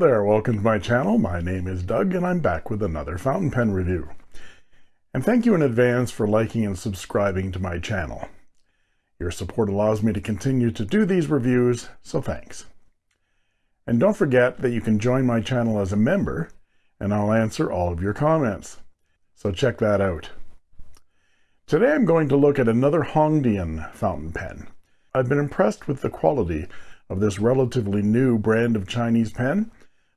There, welcome to my channel. My name is Doug and I'm back with another fountain pen review. And thank you in advance for liking and subscribing to my channel. Your support allows me to continue to do these reviews, so thanks. And don't forget that you can join my channel as a member and I'll answer all of your comments. So check that out. Today I'm going to look at another Hongdian fountain pen. I've been impressed with the quality of this relatively new brand of Chinese pen,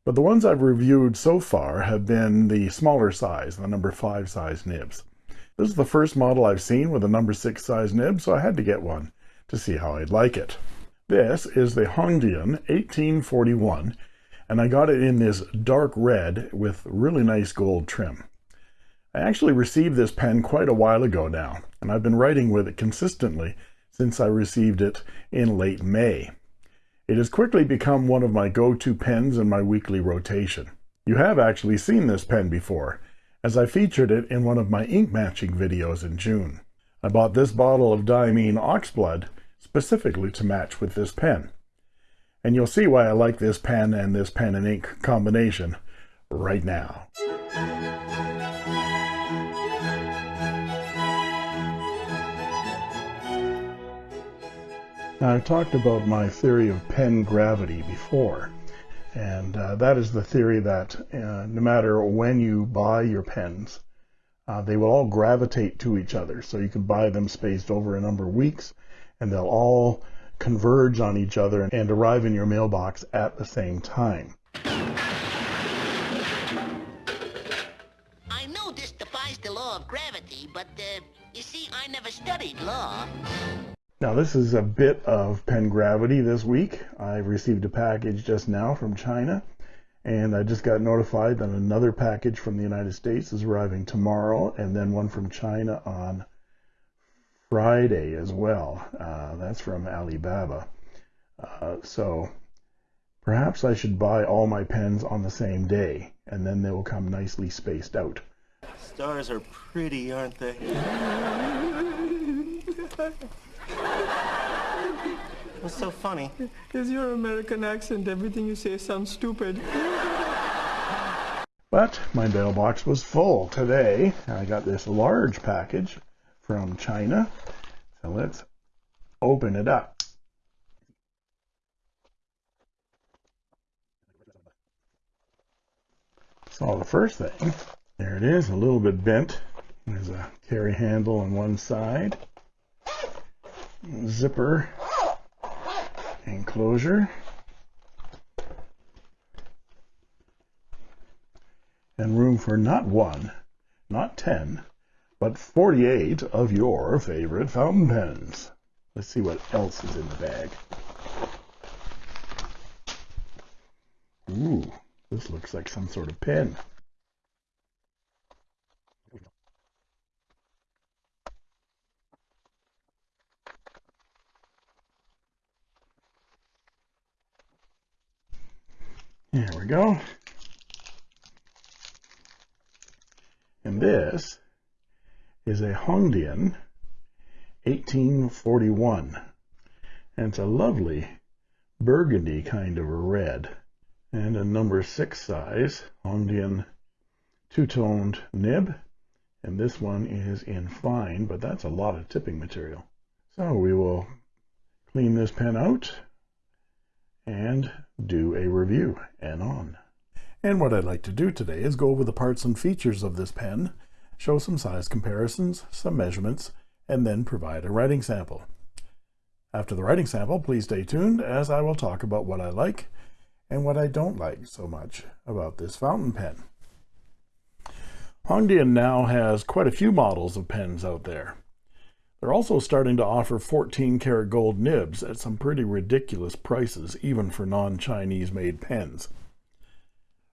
but the ones I've reviewed so far have been the smaller size, the number 5 size nibs. This is the first model I've seen with a number 6 size nib, so I had to get one to see how I'd like it. This is the Hongdian 1841, and I got it in this dark red with really nice gold trim. I actually received this pen quite a while ago now, and I've been writing with it consistently since I received it in late May. It has quickly become one of my go-to pens in my weekly rotation. You have actually seen this pen before, as I featured it in one of my ink matching videos in June. I bought this bottle of Diamine Oxblood specifically to match with this pen. And you'll see why I like this pen and this pen and ink combination right now. Now, I've talked about my theory of pen gravity before, and uh, that is the theory that uh, no matter when you buy your pens, uh, they will all gravitate to each other. So you can buy them spaced over a number of weeks, and they'll all converge on each other and arrive in your mailbox at the same time. I know this defies the law of gravity, but, uh, you see, I never studied law. Now this is a bit of pen gravity this week. I received a package just now from China and I just got notified that another package from the United States is arriving tomorrow and then one from China on Friday as well. Uh, that's from Alibaba. Uh, so perhaps I should buy all my pens on the same day and then they will come nicely spaced out. Stars are pretty, aren't they? What's so funny? Is your American accent. Everything you say sounds stupid. But my mailbox was full today. I got this large package from China. So let's open it up. So the first thing, there it is, a little bit bent. There's a carry handle on one side zipper enclosure and room for not one, not 10, but 48 of your favorite fountain pens. Let's see what else is in the bag. Ooh, this looks like some sort of pen. There we go. And this is a Hongdian 1841. And it's a lovely burgundy kind of a red. And a number six size Hongdian two-toned nib. And this one is in fine, but that's a lot of tipping material. So we will clean this pen out and do a review and on. And what I'd like to do today is go over the parts and features of this pen, show some size comparisons, some measurements, and then provide a writing sample. After the writing sample, please stay tuned as I will talk about what I like and what I don't like so much about this fountain pen. Hongdian now has quite a few models of pens out there. They're also starting to offer 14 karat gold nibs at some pretty ridiculous prices, even for non-Chinese made pens.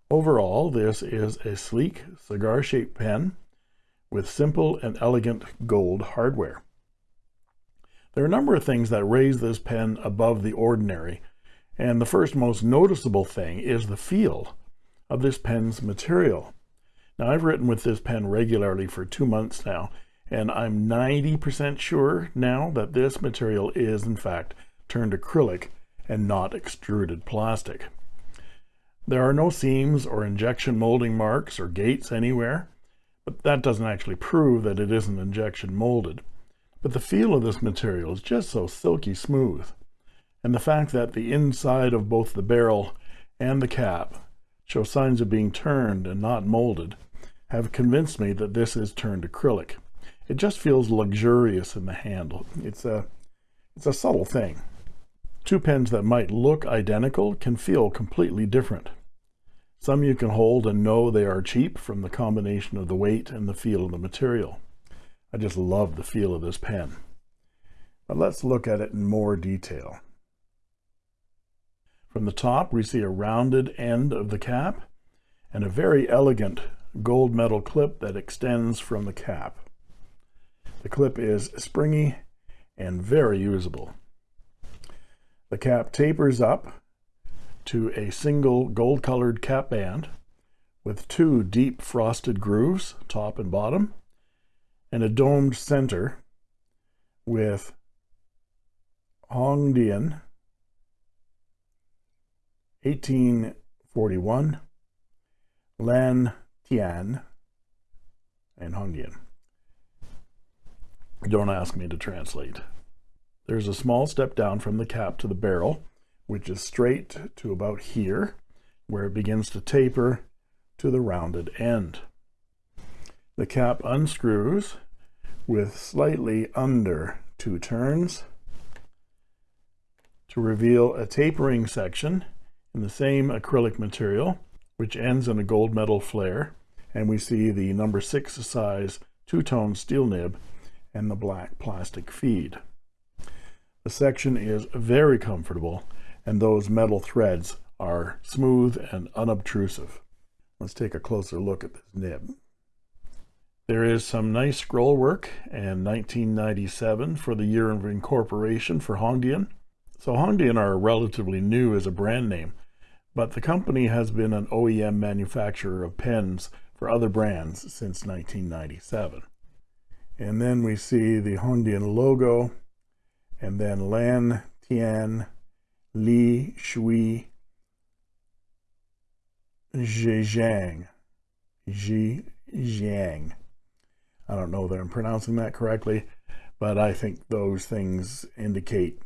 Overall, this is a sleek cigar-shaped pen with simple and elegant gold hardware. There are a number of things that raise this pen above the ordinary, and the first most noticeable thing is the feel of this pen's material. Now, I've written with this pen regularly for two months now, and I'm 90% sure now that this material is in fact turned acrylic and not extruded plastic. There are no seams or injection molding marks or gates anywhere, but that doesn't actually prove that it isn't injection molded. But the feel of this material is just so silky smooth. And the fact that the inside of both the barrel and the cap show signs of being turned and not molded have convinced me that this is turned acrylic. It just feels luxurious in the handle. It's a, it's a subtle thing. Two pens that might look identical can feel completely different. Some you can hold and know they are cheap from the combination of the weight and the feel of the material. I just love the feel of this pen. But let's look at it in more detail. From the top, we see a rounded end of the cap and a very elegant gold metal clip that extends from the cap. The clip is springy and very usable. The cap tapers up to a single gold colored cap band with two deep frosted grooves, top and bottom, and a domed center with Hongdian 1841 Lan Tian and Hongdian. Don't ask me to translate. There's a small step down from the cap to the barrel which is straight to about here, where it begins to taper to the rounded end. The cap unscrews with slightly under two turns to reveal a tapering section in the same acrylic material, which ends in a gold metal flare, and we see the number six size two-tone steel nib and the black plastic feed. The section is very comfortable and those metal threads are smooth and unobtrusive. Let's take a closer look at this nib. There is some nice scroll work in 1997 for the year of incorporation for Hongdian. So Hongdian are relatively new as a brand name, but the company has been an OEM manufacturer of pens for other brands since 1997. And then we see the Hongdian logo, and then Lan Tian Li Shui Zhejiang. Zhejiang. I don't know that I'm pronouncing that correctly, but I think those things indicate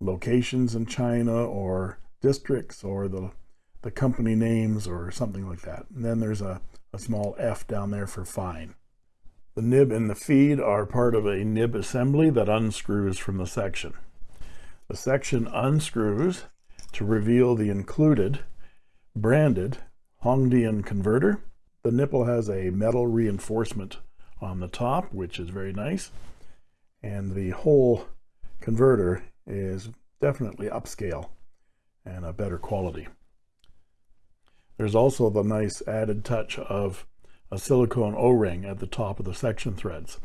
locations in China or districts or the, the company names or something like that. And then there's a, a small F down there for fine. The nib and the feed are part of a nib assembly that unscrews from the section. The section unscrews to reveal the included branded Hongdian converter. The nipple has a metal reinforcement on the top, which is very nice. And the whole converter is definitely upscale and a better quality. There's also the nice added touch of a silicone O-ring at the top of the section threads.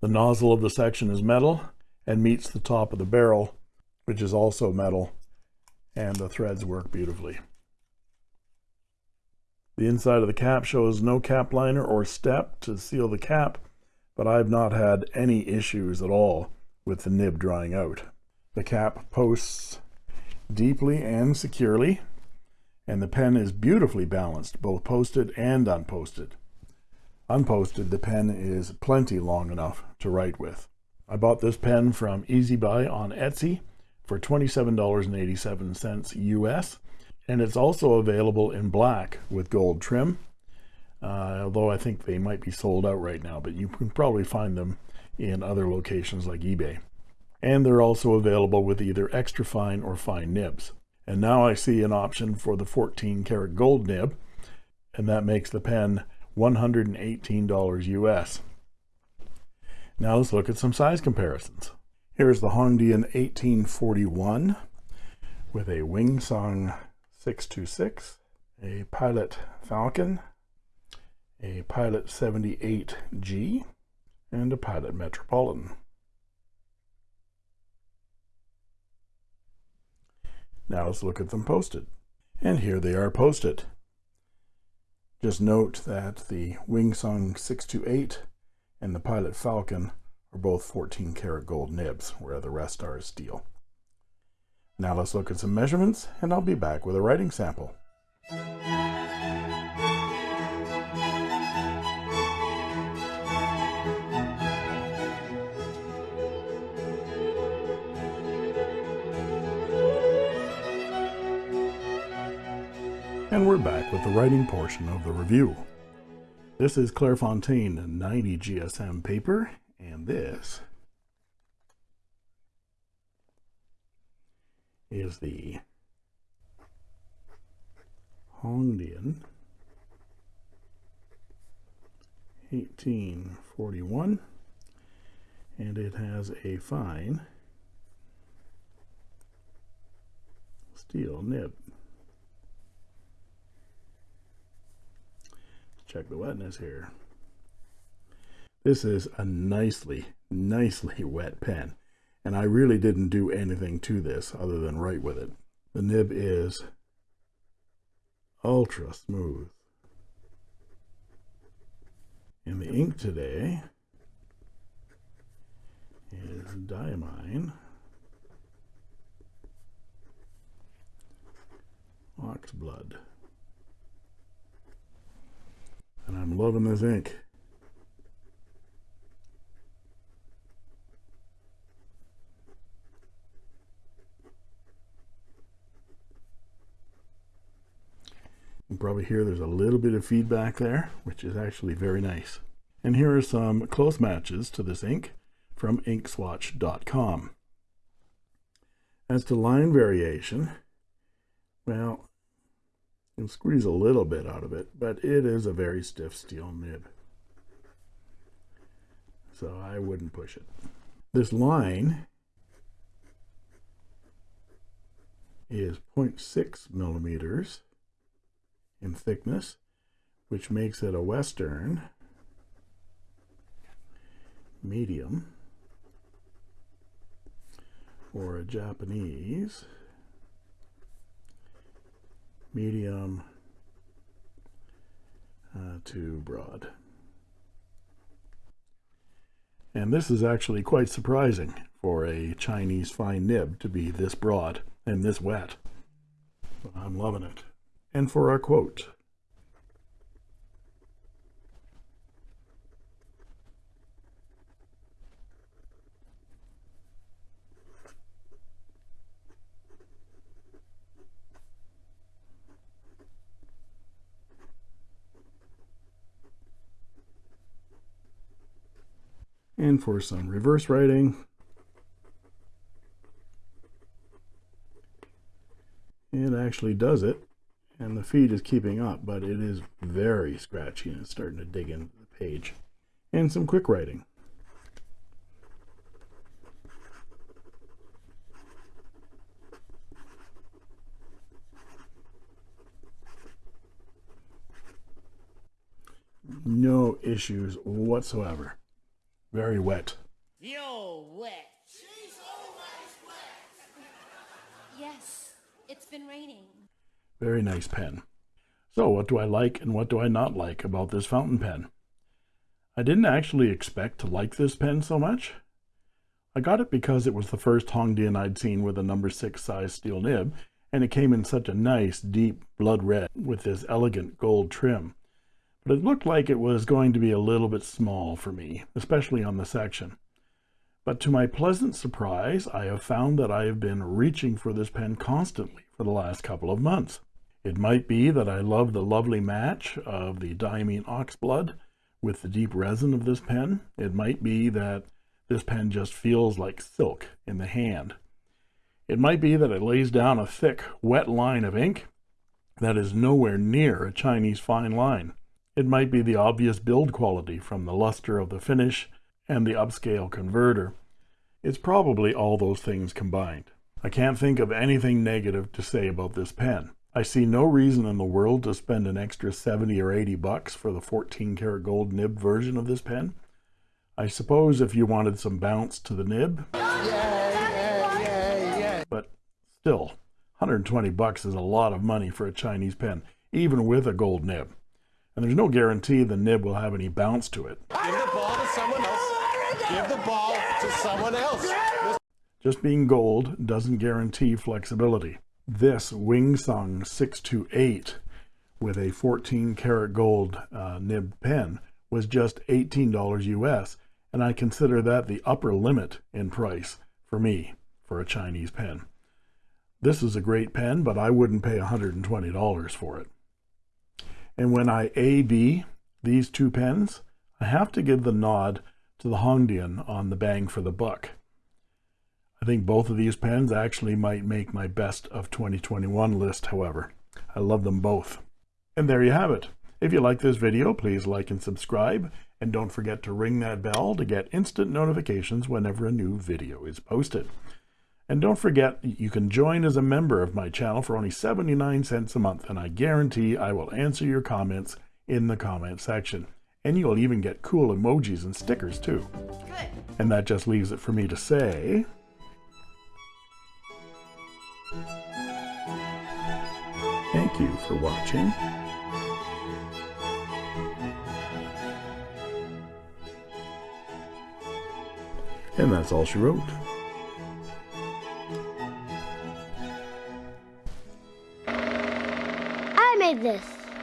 The nozzle of the section is metal and meets the top of the barrel, which is also metal, and the threads work beautifully. The inside of the cap shows no cap liner or step to seal the cap, but I've not had any issues at all with the nib drying out. The cap posts deeply and securely, and the pen is beautifully balanced, both posted and unposted. Unposted, the pen is plenty long enough to write with. I bought this pen from Easy Buy on Etsy for $27.87 US and it's also available in black with gold trim uh, although I think they might be sold out right now but you can probably find them in other locations like eBay and they're also available with either extra fine or fine nibs and now I see an option for the 14 karat gold nib and that makes the pen $118 US now let's look at some size comparisons. Here's the Hongdian 1841 with a Wingsung 626, a Pilot Falcon, a Pilot 78G, and a Pilot Metropolitan. Now let's look at them posted. And here they are posted. Just note that the Wingsung 628 and the Pilot Falcon are both 14 karat gold nibs, where the rest are steel. Now let's look at some measurements and I'll be back with a writing sample. And we're back with the writing portion of the review. This is Clairefontaine 90 GSM paper, and this is the Hongdian 1841, and it has a fine steel nib. Check the wetness here. This is a nicely, nicely wet pen. And I really didn't do anything to this other than write with it. The nib is ultra smooth. And the ink today is Diamine Oxblood. And I'm loving this ink. You can probably hear there's a little bit of feedback there, which is actually very nice. And here are some close matches to this ink from inkswatch.com. As to line variation, well, you squeeze a little bit out of it, but it is a very stiff steel nib. So I wouldn't push it. This line is 0.6 millimeters in thickness, which makes it a Western medium or a Japanese medium uh, to broad. And this is actually quite surprising for a Chinese fine nib to be this broad and this wet. I'm loving it. And for our quote, and for some reverse writing. It actually does it, and the feed is keeping up, but it is very scratchy and it's starting to dig into the page. And some quick writing. No issues whatsoever. Very wet. Yo, wet. Yes, it's been raining. Very nice pen. So what do I like and what do I not like about this fountain pen? I didn't actually expect to like this pen so much. I got it because it was the first Hongdian I'd seen with a number 6 size steel nib, and it came in such a nice deep blood red with this elegant gold trim but it looked like it was going to be a little bit small for me, especially on the section. But to my pleasant surprise, I have found that I have been reaching for this pen constantly for the last couple of months. It might be that I love the lovely match of the Diamine Oxblood with the deep resin of this pen. It might be that this pen just feels like silk in the hand. It might be that it lays down a thick, wet line of ink that is nowhere near a Chinese fine line. It might be the obvious build quality from the luster of the finish and the upscale converter. It's probably all those things combined. I can't think of anything negative to say about this pen. I see no reason in the world to spend an extra 70 or 80 bucks for the 14 karat gold nib version of this pen. I suppose if you wanted some bounce to the nib. Yeah, yeah, yeah, but still, 120 bucks is a lot of money for a Chinese pen, even with a gold nib and there's no guarantee the nib will have any bounce to it. Give the ball to someone else. Give the ball to someone else. Just being gold doesn't guarantee flexibility. This Wingsung 628 with a 14 karat gold uh, nib pen was just $18 US, and I consider that the upper limit in price for me for a Chinese pen. This is a great pen, but I wouldn't pay $120 for it. And when I A-B these two pens, I have to give the nod to the Hongdian on the bang for the buck. I think both of these pens actually might make my best of 2021 list, however. I love them both. And there you have it. If you like this video, please like and subscribe, and don't forget to ring that bell to get instant notifications whenever a new video is posted. And don't forget, you can join as a member of my channel for only 79 cents a month, and I guarantee I will answer your comments in the comment section. And you'll even get cool emojis and stickers too. Good. And that just leaves it for me to say... Thank you for watching. And that's all she wrote.